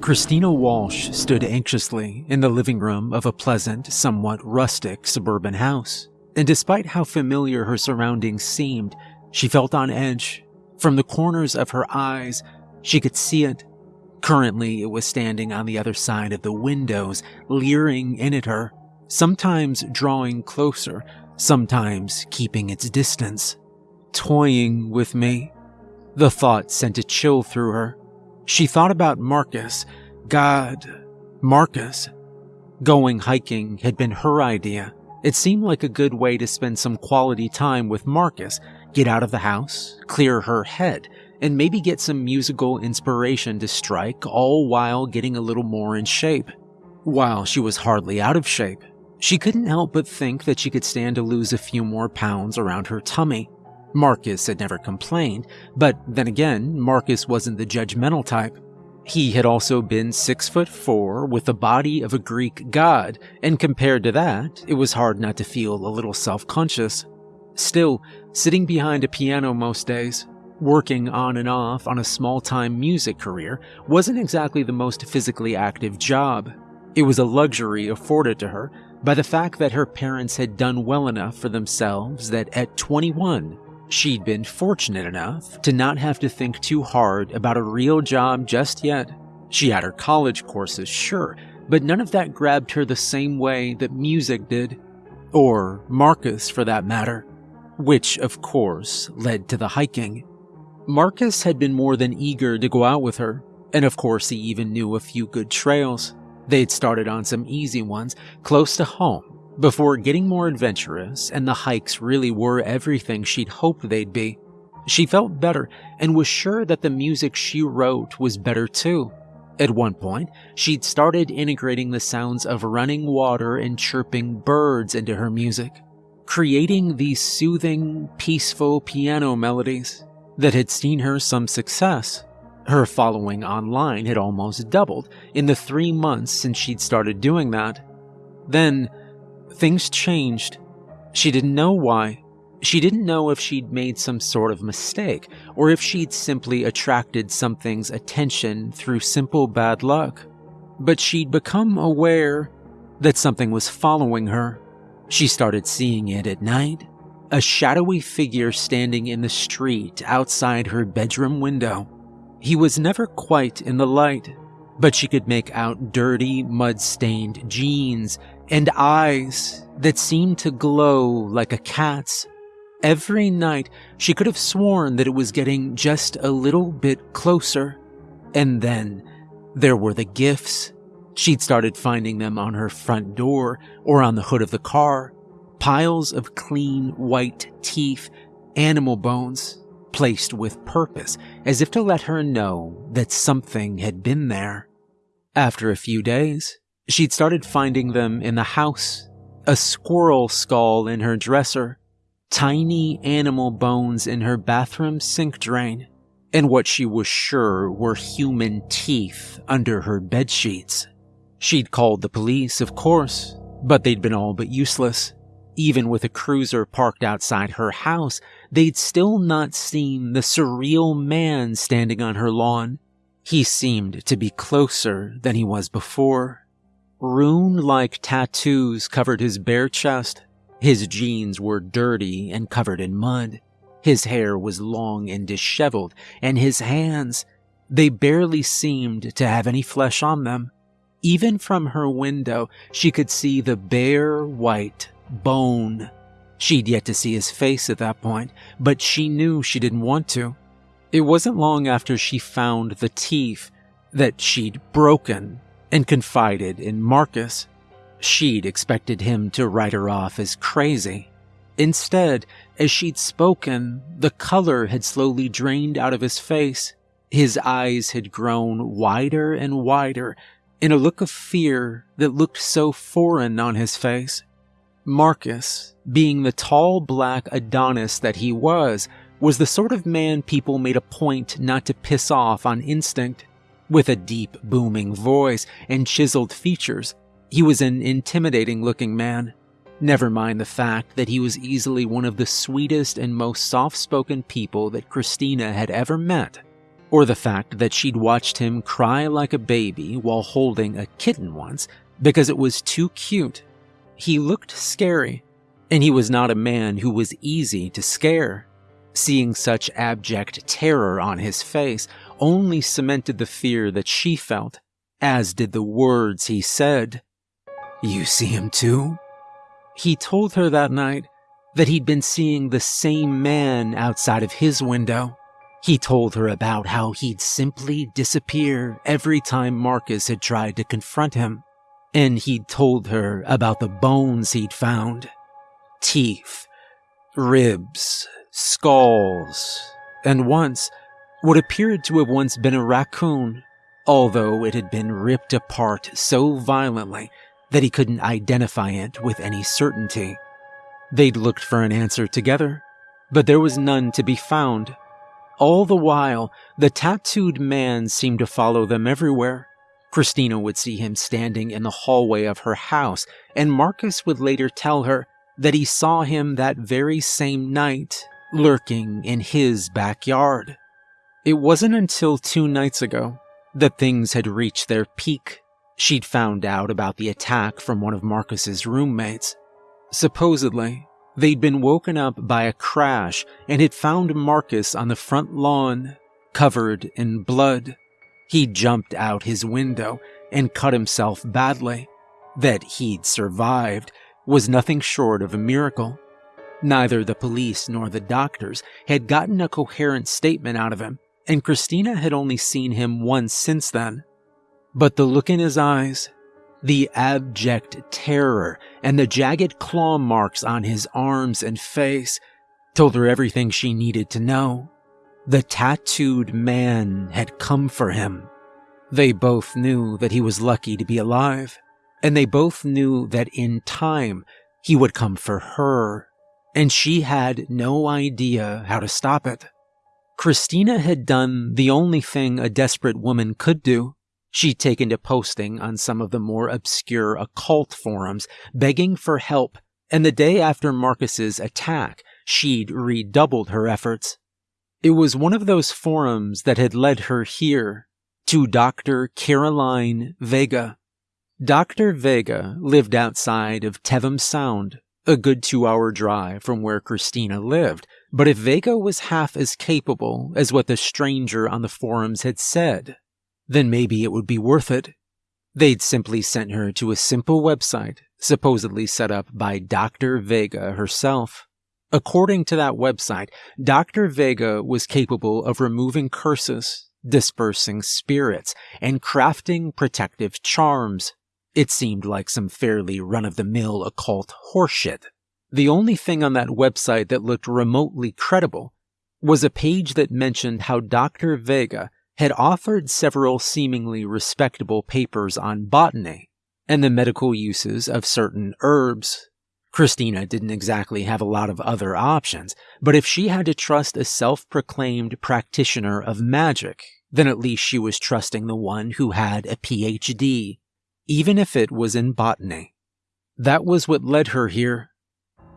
Christina Walsh stood anxiously in the living room of a pleasant, somewhat rustic suburban house. And despite how familiar her surroundings seemed, she felt on edge. From the corners of her eyes, she could see it. Currently, it was standing on the other side of the windows, leering in at her, sometimes drawing closer, sometimes keeping its distance. Toying with me. The thought sent a chill through her. She thought about Marcus. God, Marcus. Going hiking had been her idea. It seemed like a good way to spend some quality time with Marcus, get out of the house, clear her head, and maybe get some musical inspiration to strike, all while getting a little more in shape. While she was hardly out of shape, she couldn't help but think that she could stand to lose a few more pounds around her tummy. Marcus had never complained, but then again, Marcus wasn't the judgmental type. He had also been six foot four with the body of a Greek god, and compared to that, it was hard not to feel a little self conscious. Still, sitting behind a piano most days, Working on and off on a small time music career wasn't exactly the most physically active job. It was a luxury afforded to her by the fact that her parents had done well enough for themselves that at 21, she'd been fortunate enough to not have to think too hard about a real job just yet. She had her college courses, sure, but none of that grabbed her the same way that music did. Or Marcus, for that matter. Which, of course, led to the hiking. Marcus had been more than eager to go out with her, and of course he even knew a few good trails. They'd started on some easy ones close to home before getting more adventurous, and the hikes really were everything she'd hoped they'd be. She felt better and was sure that the music she wrote was better too. At one point, she'd started integrating the sounds of running water and chirping birds into her music, creating these soothing, peaceful piano melodies that had seen her some success. Her following online had almost doubled in the three months since she'd started doing that. Then, things changed. She didn't know why. She didn't know if she'd made some sort of mistake, or if she'd simply attracted something's attention through simple bad luck. But she'd become aware that something was following her. She started seeing it at night, a shadowy figure standing in the street outside her bedroom window. He was never quite in the light, but she could make out dirty, mud stained jeans and eyes that seemed to glow like a cat's. Every night, she could have sworn that it was getting just a little bit closer. And then there were the gifts. She'd started finding them on her front door or on the hood of the car piles of clean white teeth, animal bones, placed with purpose, as if to let her know that something had been there. After a few days, she'd started finding them in the house, a squirrel skull in her dresser, tiny animal bones in her bathroom sink drain, and what she was sure were human teeth under her bed sheets. She'd called the police, of course, but they'd been all but useless. Even with a cruiser parked outside her house, they'd still not seen the surreal man standing on her lawn. He seemed to be closer than he was before. Rune-like tattoos covered his bare chest. His jeans were dirty and covered in mud. His hair was long and disheveled, and his hands, they barely seemed to have any flesh on them. Even from her window, she could see the bare white bone. She'd yet to see his face at that point, but she knew she didn't want to. It wasn't long after she found the teeth that she'd broken and confided in Marcus. She'd expected him to write her off as crazy. Instead, as she'd spoken, the color had slowly drained out of his face. His eyes had grown wider and wider in a look of fear that looked so foreign on his face. Marcus, being the tall black Adonis that he was, was the sort of man people made a point not to piss off on instinct. With a deep, booming voice and chiseled features, he was an intimidating looking man. Never mind the fact that he was easily one of the sweetest and most soft spoken people that Christina had ever met. or the fact that she'd watched him cry like a baby while holding a kitten once because it was too cute. He looked scary, and he was not a man who was easy to scare. Seeing such abject terror on his face only cemented the fear that she felt, as did the words he said. You see him too? He told her that night that he'd been seeing the same man outside of his window. He told her about how he'd simply disappear every time Marcus had tried to confront him. And he'd told her about the bones he'd found teeth, ribs, skulls, and once what appeared to have once been a raccoon, although it had been ripped apart so violently that he couldn't identify it with any certainty. They'd looked for an answer together, but there was none to be found. All the while, the tattooed man seemed to follow them everywhere. Christina would see him standing in the hallway of her house, and Marcus would later tell her that he saw him that very same night, lurking in his backyard. It wasn't until two nights ago that things had reached their peak. She'd found out about the attack from one of Marcus's roommates. Supposedly, they'd been woken up by a crash and had found Marcus on the front lawn, covered in blood. He jumped out his window and cut himself badly. That he'd survived was nothing short of a miracle. Neither the police nor the doctors had gotten a coherent statement out of him, and Christina had only seen him once since then. But the look in his eyes, the abject terror and the jagged claw marks on his arms and face told her everything she needed to know. The tattooed man had come for him. They both knew that he was lucky to be alive, and they both knew that in time he would come for her, and she had no idea how to stop it. Christina had done the only thing a desperate woman could do She'd taken to posting on some of the more obscure occult forums, begging for help, and the day after Marcus's attack, she'd redoubled her efforts. It was one of those forums that had led her here, to Dr. Caroline Vega. Dr. Vega lived outside of Tevham Sound, a good two hour drive from where Christina lived, but if Vega was half as capable as what the stranger on the forums had said, then maybe it would be worth it. They'd simply sent her to a simple website, supposedly set up by Dr. Vega herself. According to that website, Dr. Vega was capable of removing curses, dispersing spirits, and crafting protective charms. It seemed like some fairly run of the mill occult horseshit. The only thing on that website that looked remotely credible was a page that mentioned how Dr. Vega had authored several seemingly respectable papers on botany and the medical uses of certain herbs. Christina didn't exactly have a lot of other options, but if she had to trust a self proclaimed practitioner of magic, then at least she was trusting the one who had a PhD, even if it was in botany. That was what led her here.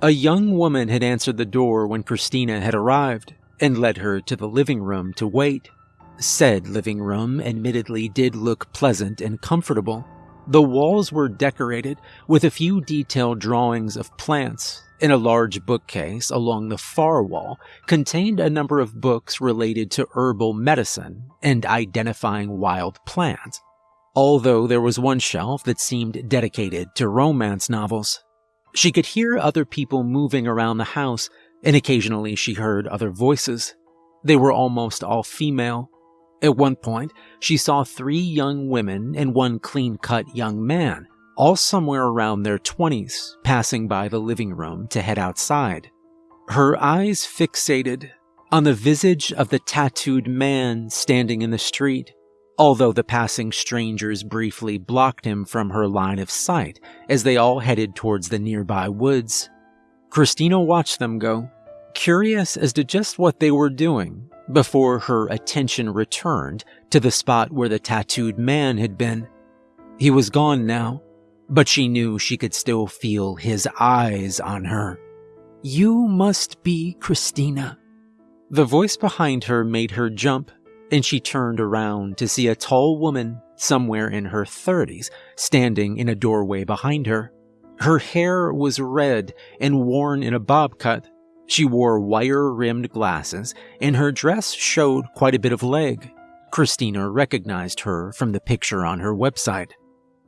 A young woman had answered the door when Christina had arrived and led her to the living room to wait. Said living room admittedly did look pleasant and comfortable. The walls were decorated with a few detailed drawings of plants, and a large bookcase along the far wall contained a number of books related to herbal medicine and identifying wild plants. Although there was one shelf that seemed dedicated to romance novels. She could hear other people moving around the house, and occasionally she heard other voices. They were almost all female, at one point, she saw three young women and one clean cut young man, all somewhere around their 20s, passing by the living room to head outside. Her eyes fixated on the visage of the tattooed man standing in the street, although the passing strangers briefly blocked him from her line of sight as they all headed towards the nearby woods. Christina watched them go, curious as to just what they were doing before her attention returned to the spot where the tattooed man had been. He was gone now, but she knew she could still feel his eyes on her. You must be Christina. The voice behind her made her jump, and she turned around to see a tall woman, somewhere in her 30s, standing in a doorway behind her. Her hair was red and worn in a bob cut. She wore wire rimmed glasses, and her dress showed quite a bit of leg. Christina recognized her from the picture on her website.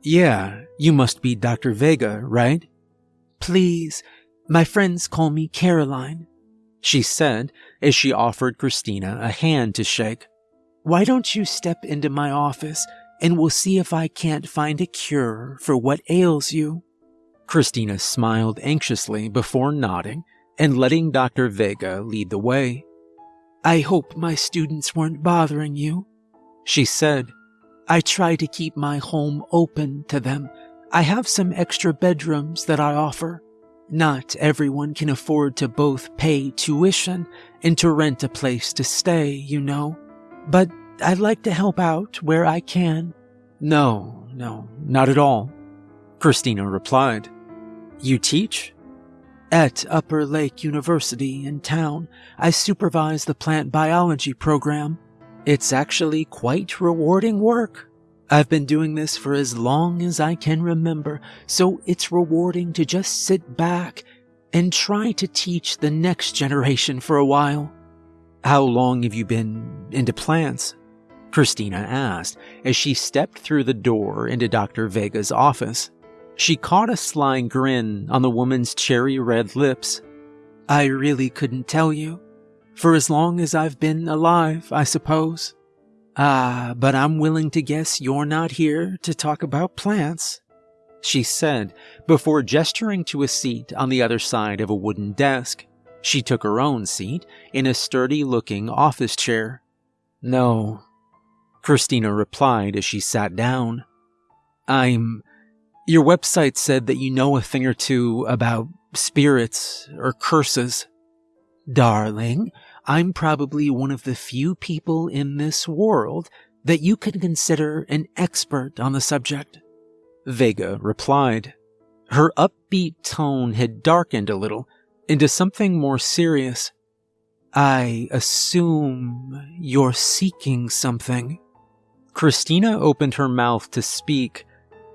Yeah, you must be Dr. Vega, right? Please, my friends call me Caroline, she said as she offered Christina a hand to shake. Why don't you step into my office and we'll see if I can't find a cure for what ails you? Christina smiled anxiously before nodding and letting Dr. Vega lead the way. I hope my students weren't bothering you, she said. I try to keep my home open to them. I have some extra bedrooms that I offer. Not everyone can afford to both pay tuition and to rent a place to stay, you know. But I'd like to help out where I can. No, no, not at all, Christina replied. You teach? At Upper Lake University in town, I supervise the plant biology program. It's actually quite rewarding work. I've been doing this for as long as I can remember, so it's rewarding to just sit back and try to teach the next generation for a while. How long have you been into plants? Christina asked as she stepped through the door into Dr. Vega's office. She caught a sly grin on the woman's cherry red lips. I really couldn't tell you. For as long as I've been alive, I suppose. Ah, but I'm willing to guess you're not here to talk about plants, she said before gesturing to a seat on the other side of a wooden desk. She took her own seat in a sturdy looking office chair. No, Christina replied as she sat down. I'm. Your website said that you know a thing or two about spirits or curses. Darling, I'm probably one of the few people in this world that you could consider an expert on the subject. Vega replied. Her upbeat tone had darkened a little into something more serious. I assume you're seeking something. Christina opened her mouth to speak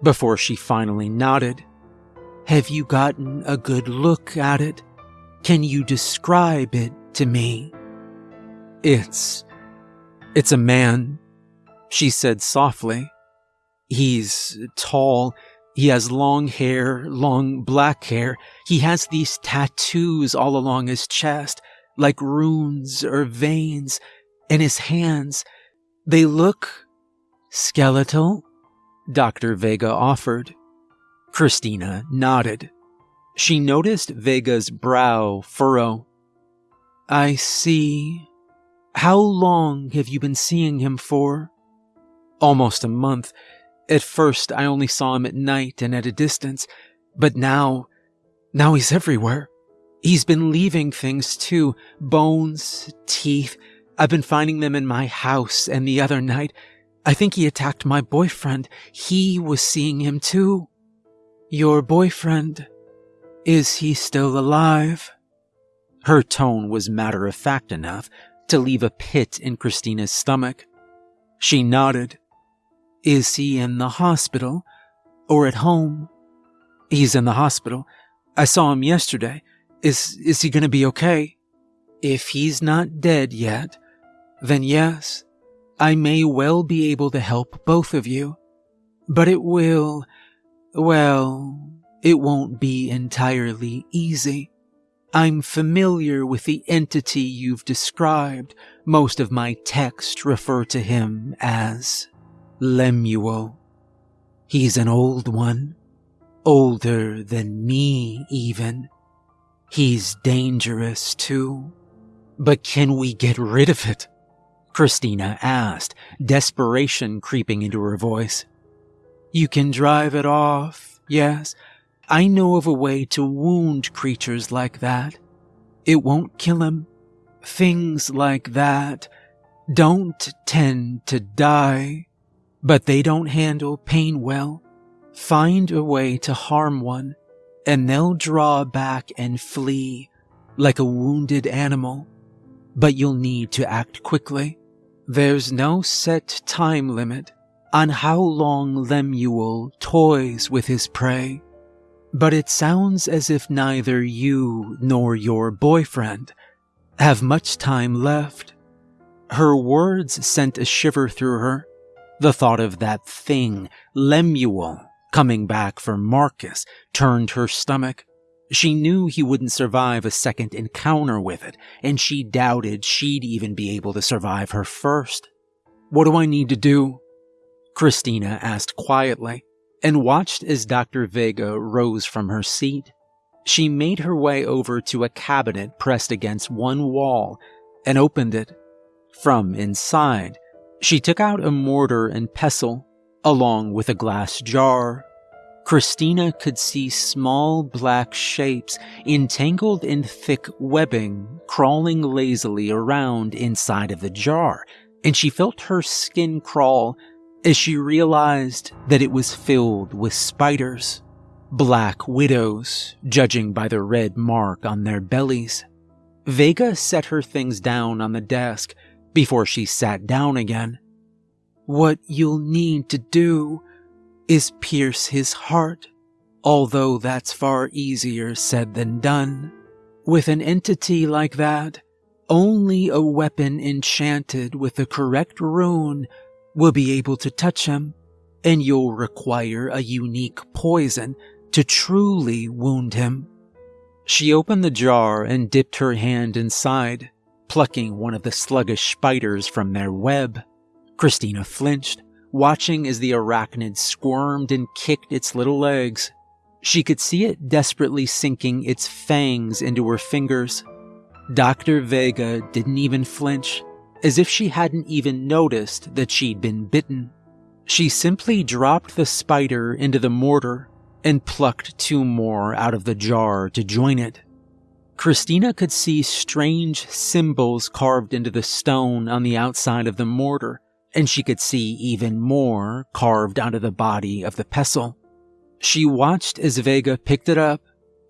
before she finally nodded. Have you gotten a good look at it? Can you describe it to me? It's. It's a man, she said softly. He's tall. He has long hair, long black hair. He has these tattoos all along his chest, like runes or veins, and his hands, they look skeletal, Dr. Vega offered. Christina nodded. She noticed Vega's brow furrow. I see, how long have you been seeing him for? Almost a month. At first, I only saw him at night and at a distance, but now, now he's everywhere. He's been leaving things too bones, teeth. I've been finding them in my house, and the other night, I think he attacked my boyfriend. He was seeing him too. Your boyfriend? Is he still alive? Her tone was matter of fact enough to leave a pit in Christina's stomach. She nodded. Is he in the hospital or at home? He's in the hospital. I saw him yesterday. Is, is he going to be okay? If he's not dead yet, then yes, I may well be able to help both of you. But it will, well, it won't be entirely easy. I'm familiar with the entity you've described. Most of my texts refer to him as Lemuel. He's an old one, older than me even. He's dangerous too. But can we get rid of it? Christina asked, desperation creeping into her voice. You can drive it off, yes, I know of a way to wound creatures like that. It won't kill him. Things like that don't tend to die, but they don't handle pain well. Find a way to harm one, and they'll draw back and flee like a wounded animal. But you'll need to act quickly. There's no set time limit on how long Lemuel toys with his prey, but it sounds as if neither you nor your boyfriend have much time left. Her words sent a shiver through her. The thought of that thing, Lemuel, coming back for Marcus turned her stomach. She knew he wouldn't survive a second encounter with it, and she doubted she'd even be able to survive her first. What do I need to do? Christina asked quietly, and watched as Dr. Vega rose from her seat. She made her way over to a cabinet pressed against one wall and opened it. From inside, she took out a mortar and pestle, along with a glass jar Christina could see small black shapes entangled in thick webbing crawling lazily around inside of the jar, and she felt her skin crawl as she realized that it was filled with spiders. Black widows, judging by the red mark on their bellies. Vega set her things down on the desk before she sat down again. What you'll need to do is pierce his heart, although that's far easier said than done. With an entity like that, only a weapon enchanted with the correct rune will be able to touch him, and you'll require a unique poison to truly wound him. She opened the jar and dipped her hand inside, plucking one of the sluggish spiders from their web. Christina flinched, watching as the arachnid squirmed and kicked its little legs. She could see it desperately sinking its fangs into her fingers. Dr. Vega didn't even flinch, as if she hadn't even noticed that she'd been bitten. She simply dropped the spider into the mortar and plucked two more out of the jar to join it. Christina could see strange symbols carved into the stone on the outside of the mortar, and she could see even more carved onto the body of the pestle. She watched as Vega picked it up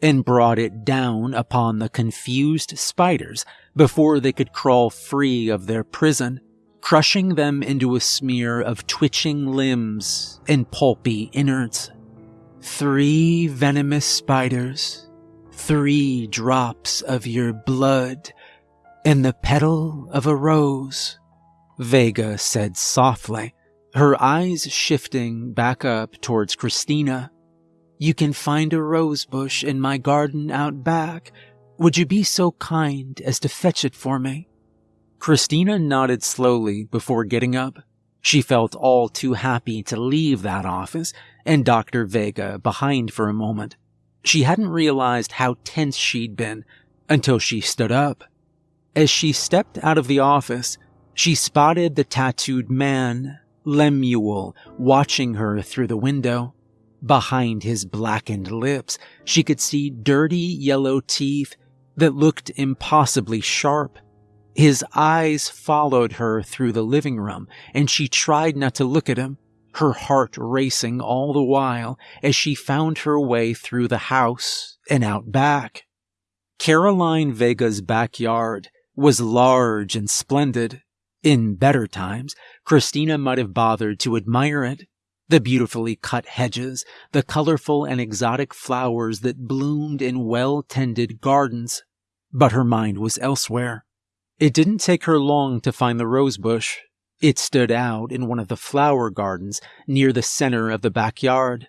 and brought it down upon the confused spiders before they could crawl free of their prison, crushing them into a smear of twitching limbs and pulpy innards. Three venomous spiders, three drops of your blood, and the petal of a rose. Vega said softly, her eyes shifting back up towards Christina. You can find a rose bush in my garden out back. Would you be so kind as to fetch it for me? Christina nodded slowly before getting up. She felt all too happy to leave that office and Dr. Vega behind for a moment. She hadn't realized how tense she'd been until she stood up. As she stepped out of the office, she spotted the tattooed man, Lemuel, watching her through the window. Behind his blackened lips, she could see dirty yellow teeth that looked impossibly sharp. His eyes followed her through the living room, and she tried not to look at him, her heart racing all the while as she found her way through the house and out back. Caroline Vega's backyard was large and splendid, in better times, Christina might have bothered to admire it. The beautifully cut hedges, the colorful and exotic flowers that bloomed in well tended gardens. But her mind was elsewhere. It didn't take her long to find the rosebush. It stood out in one of the flower gardens near the center of the backyard.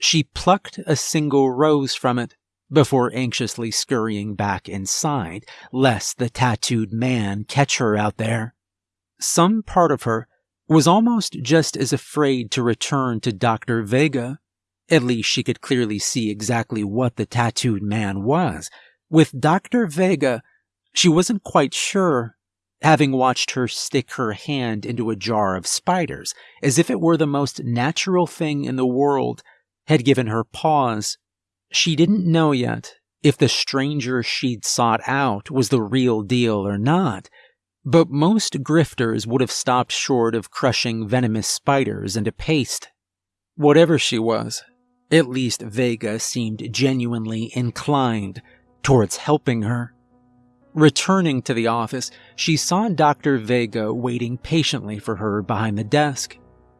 She plucked a single rose from it before anxiously scurrying back inside, lest the tattooed man catch her out there some part of her was almost just as afraid to return to Dr. Vega. At least she could clearly see exactly what the tattooed man was. With Dr. Vega, she wasn't quite sure, having watched her stick her hand into a jar of spiders, as if it were the most natural thing in the world, had given her pause. She didn't know yet if the stranger she'd sought out was the real deal or not, but most grifters would have stopped short of crushing venomous spiders into paste. Whatever she was, at least Vega seemed genuinely inclined towards helping her. Returning to the office, she saw Dr. Vega waiting patiently for her behind the desk.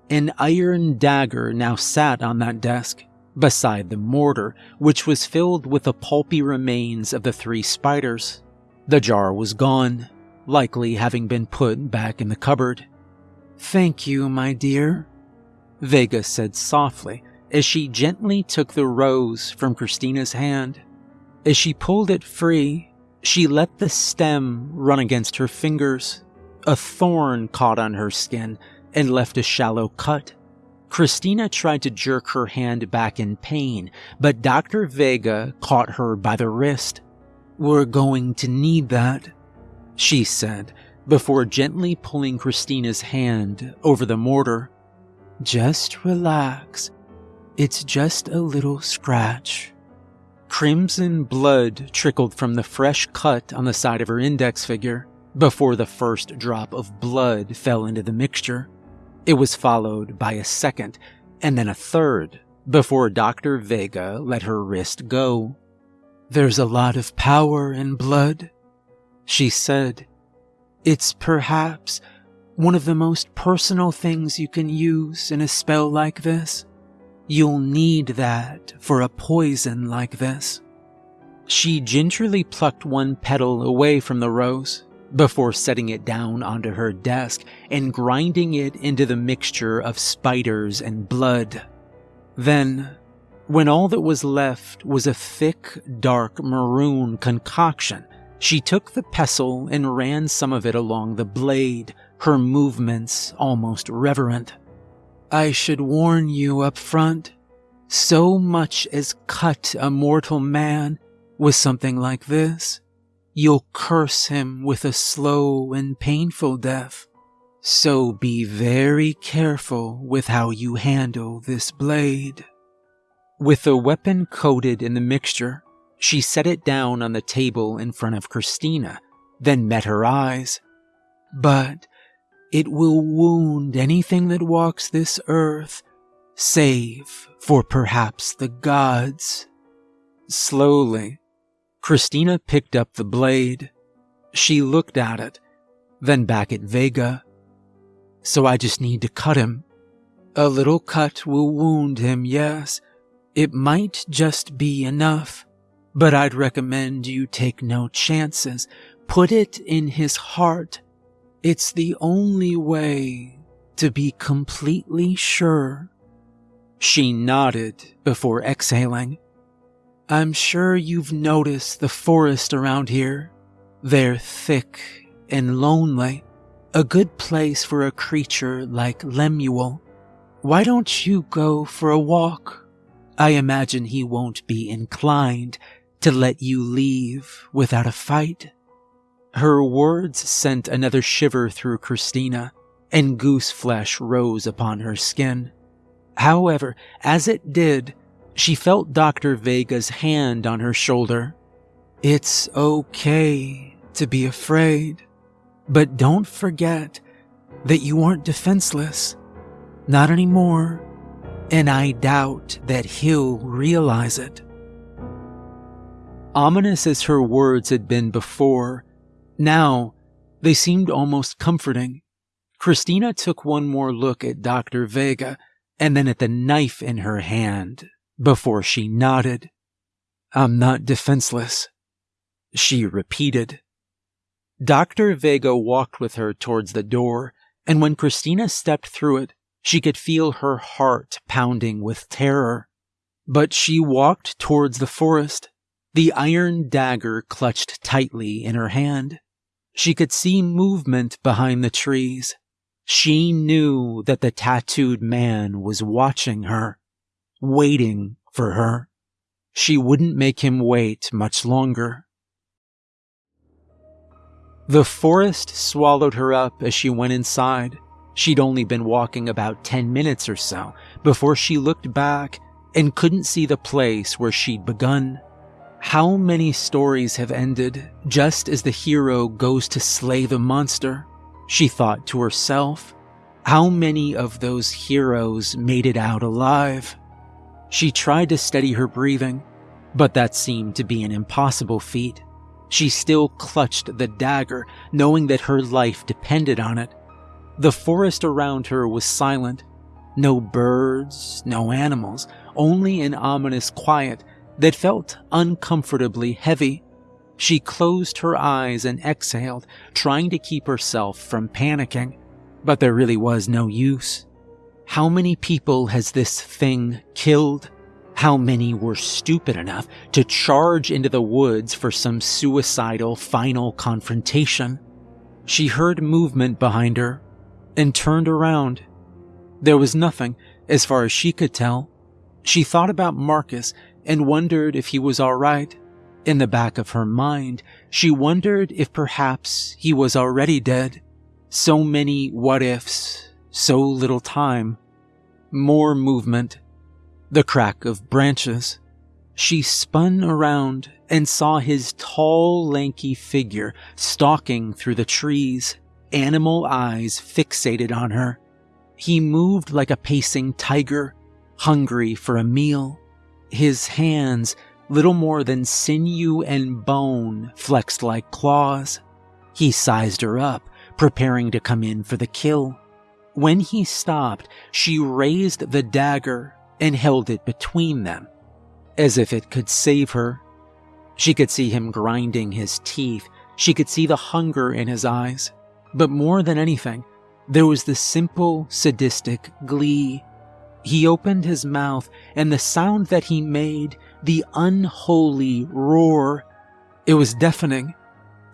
An iron dagger now sat on that desk, beside the mortar, which was filled with the pulpy remains of the three spiders. The jar was gone, likely having been put back in the cupboard. Thank you, my dear, Vega said softly as she gently took the rose from Christina's hand. As she pulled it free, she let the stem run against her fingers. A thorn caught on her skin and left a shallow cut. Christina tried to jerk her hand back in pain, but Dr. Vega caught her by the wrist. We're going to need that, she said, before gently pulling Christina's hand over the mortar. Just relax. It's just a little scratch. Crimson blood trickled from the fresh cut on the side of her index finger before the first drop of blood fell into the mixture. It was followed by a second and then a third before Dr. Vega let her wrist go. There's a lot of power in blood, she said. It's perhaps one of the most personal things you can use in a spell like this. You'll need that for a poison like this. She gingerly plucked one petal away from the rose before setting it down onto her desk and grinding it into the mixture of spiders and blood. Then, when all that was left was a thick, dark maroon concoction, she took the pestle and ran some of it along the blade, her movements almost reverent. I should warn you up front. So much as cut a mortal man with something like this, you'll curse him with a slow and painful death. So be very careful with how you handle this blade. With the weapon coated in the mixture, she set it down on the table in front of Christina, then met her eyes. But it will wound anything that walks this earth, save for perhaps the gods. Slowly, Christina picked up the blade. She looked at it, then back at Vega. So I just need to cut him. A little cut will wound him, yes. It might just be enough, but I'd recommend you take no chances. Put it in his heart it's the only way to be completely sure. She nodded before exhaling. I'm sure you've noticed the forest around here. They're thick and lonely, a good place for a creature like Lemuel. Why don't you go for a walk? I imagine he won't be inclined to let you leave without a fight. Her words sent another shiver through Christina, and goose flesh rose upon her skin. However, as it did, she felt Dr. Vega's hand on her shoulder. It's okay to be afraid, but don't forget that you aren't defenseless. Not anymore, and I doubt that he'll realize it. Ominous as her words had been before, now, they seemed almost comforting. Christina took one more look at Dr. Vega and then at the knife in her hand before she nodded. I'm not defenseless, she repeated. Dr. Vega walked with her towards the door, and when Christina stepped through it, she could feel her heart pounding with terror. But she walked towards the forest, the iron dagger clutched tightly in her hand. She could see movement behind the trees. She knew that the tattooed man was watching her, waiting for her. She wouldn't make him wait much longer. The forest swallowed her up as she went inside. She'd only been walking about 10 minutes or so before she looked back and couldn't see the place where she'd begun. How many stories have ended just as the hero goes to slay the monster? She thought to herself. How many of those heroes made it out alive? She tried to steady her breathing, but that seemed to be an impossible feat. She still clutched the dagger, knowing that her life depended on it. The forest around her was silent. No birds, no animals, only an ominous quiet that felt uncomfortably heavy. She closed her eyes and exhaled, trying to keep herself from panicking. But there really was no use. How many people has this thing killed? How many were stupid enough to charge into the woods for some suicidal final confrontation? She heard movement behind her and turned around. There was nothing, as far as she could tell. She thought about Marcus and wondered if he was all right. In the back of her mind, she wondered if perhaps he was already dead. So many what ifs, so little time. More movement. The crack of branches. She spun around and saw his tall, lanky figure stalking through the trees, animal eyes fixated on her. He moved like a pacing tiger, hungry for a meal. His hands, little more than sinew and bone, flexed like claws. He sized her up, preparing to come in for the kill. When he stopped, she raised the dagger and held it between them, as if it could save her. She could see him grinding his teeth. She could see the hunger in his eyes. But more than anything, there was the simple, sadistic glee he opened his mouth, and the sound that he made, the unholy roar, it was deafening.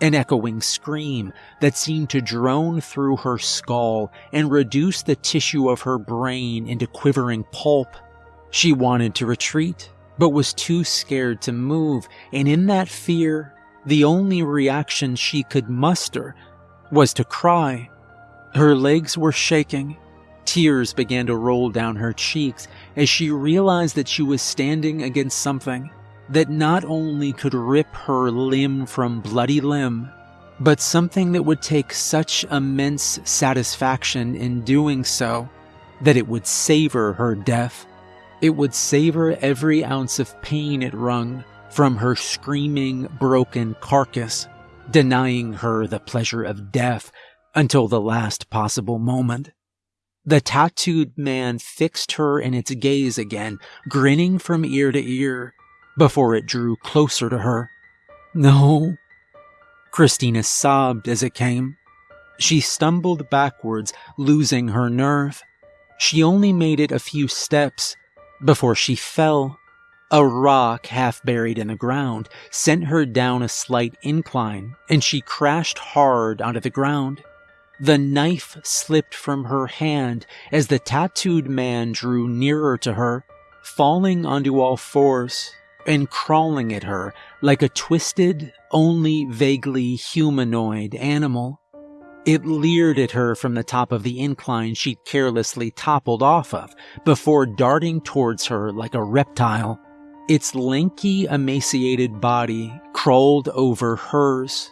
An echoing scream that seemed to drone through her skull and reduce the tissue of her brain into quivering pulp. She wanted to retreat, but was too scared to move, and in that fear, the only reaction she could muster was to cry. Her legs were shaking, Tears began to roll down her cheeks as she realized that she was standing against something that not only could rip her limb from bloody limb, but something that would take such immense satisfaction in doing so that it would savor her death. It would savor every ounce of pain it wrung from her screaming, broken carcass, denying her the pleasure of death until the last possible moment. The tattooed man fixed her in its gaze again, grinning from ear to ear, before it drew closer to her. No. Christina sobbed as it came. She stumbled backwards, losing her nerve. She only made it a few steps before she fell. A rock half buried in the ground sent her down a slight incline, and she crashed hard onto the ground. The knife slipped from her hand as the tattooed man drew nearer to her, falling onto all fours and crawling at her like a twisted, only vaguely humanoid animal. It leered at her from the top of the incline she'd carelessly toppled off of before darting towards her like a reptile. Its lanky, emaciated body crawled over hers.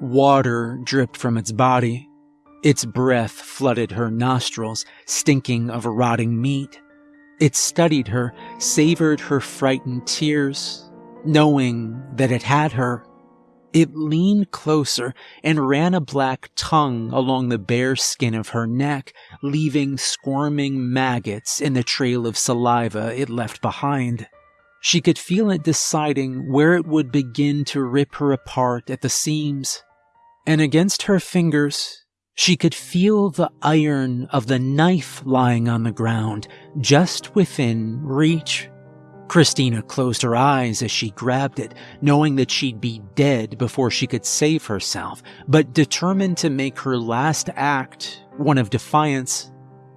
Water dripped from its body. Its breath flooded her nostrils, stinking of rotting meat. It studied her, savored her frightened tears, knowing that it had her. It leaned closer and ran a black tongue along the bare skin of her neck, leaving squirming maggots in the trail of saliva it left behind. She could feel it deciding where it would begin to rip her apart at the seams. And against her fingers, she could feel the iron of the knife lying on the ground, just within reach. Christina closed her eyes as she grabbed it, knowing that she'd be dead before she could save herself, but determined to make her last act one of defiance.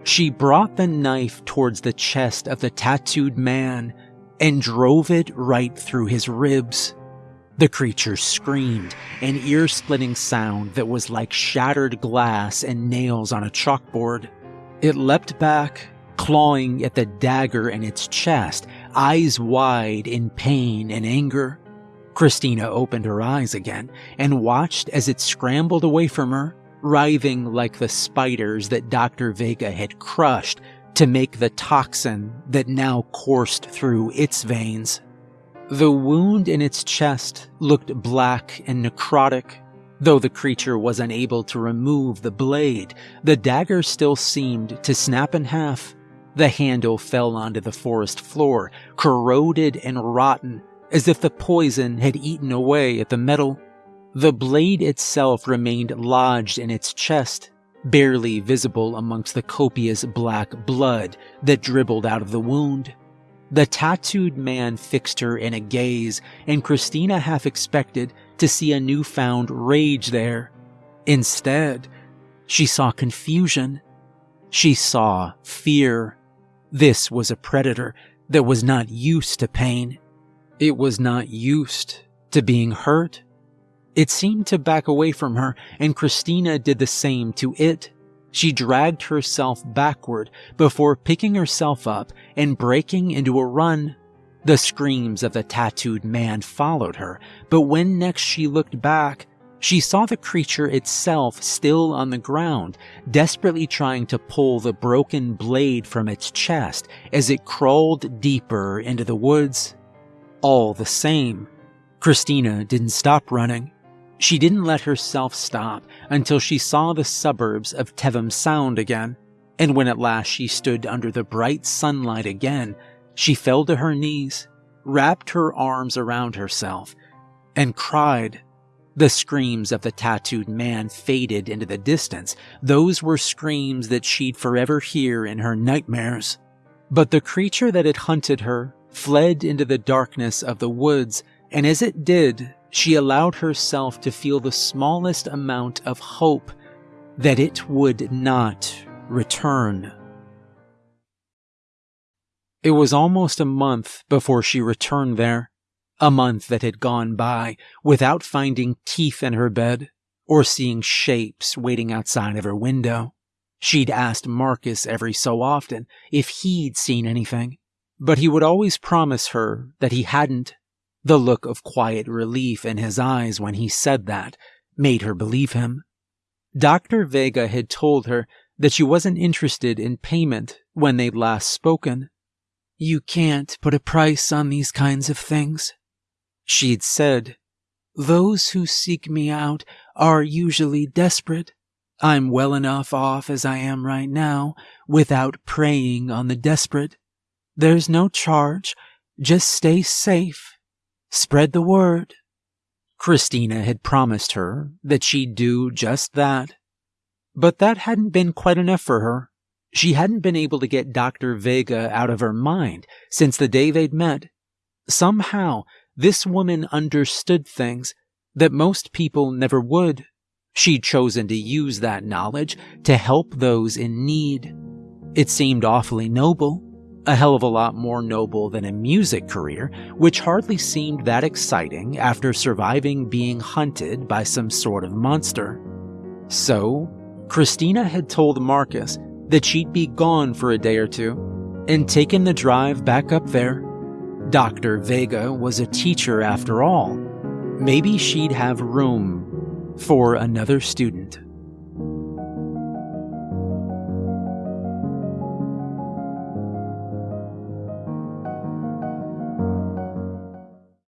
She brought the knife towards the chest of the tattooed man and drove it right through his ribs. The creature screamed, an ear splitting sound that was like shattered glass and nails on a chalkboard. It leapt back, clawing at the dagger in its chest, eyes wide in pain and anger. Christina opened her eyes again and watched as it scrambled away from her, writhing like the spiders that Dr. Vega had crushed to make the toxin that now coursed through its veins. The wound in its chest looked black and necrotic. Though the creature was unable to remove the blade, the dagger still seemed to snap in half. The handle fell onto the forest floor, corroded and rotten, as if the poison had eaten away at the metal. The blade itself remained lodged in its chest, barely visible amongst the copious black blood that dribbled out of the wound. The tattooed man fixed her in a gaze, and Christina half expected to see a newfound rage there. Instead, she saw confusion. She saw fear. This was a predator that was not used to pain. It was not used to being hurt. It seemed to back away from her, and Christina did the same to it. She dragged herself backward before picking herself up and breaking into a run. The screams of the tattooed man followed her, but when next she looked back, she saw the creature itself still on the ground, desperately trying to pull the broken blade from its chest as it crawled deeper into the woods. All the same, Christina didn't stop running. She didn't let herself stop until she saw the suburbs of Tevham Sound again, and when at last she stood under the bright sunlight again, she fell to her knees, wrapped her arms around herself, and cried. The screams of the tattooed man faded into the distance. Those were screams that she'd forever hear in her nightmares. But the creature that had hunted her fled into the darkness of the woods, and as it did, she allowed herself to feel the smallest amount of hope that it would not return. It was almost a month before she returned there, a month that had gone by without finding teeth in her bed or seeing shapes waiting outside of her window. She'd asked Marcus every so often if he'd seen anything, but he would always promise her that he hadn't the look of quiet relief in his eyes when he said that made her believe him. Dr. Vega had told her that she wasn't interested in payment when they'd last spoken. You can't put a price on these kinds of things. She'd said, Those who seek me out are usually desperate. I'm well enough off as I am right now without preying on the desperate. There's no charge. Just stay safe Spread the word. Christina had promised her that she'd do just that. But that hadn't been quite enough for her. She hadn't been able to get Dr. Vega out of her mind since the day they'd met. Somehow, this woman understood things that most people never would. She'd chosen to use that knowledge to help those in need. It seemed awfully noble a hell of a lot more noble than a music career, which hardly seemed that exciting after surviving being hunted by some sort of monster. So, Christina had told Marcus that she'd be gone for a day or two and taken the drive back up there. Dr. Vega was a teacher after all. Maybe she'd have room for another student.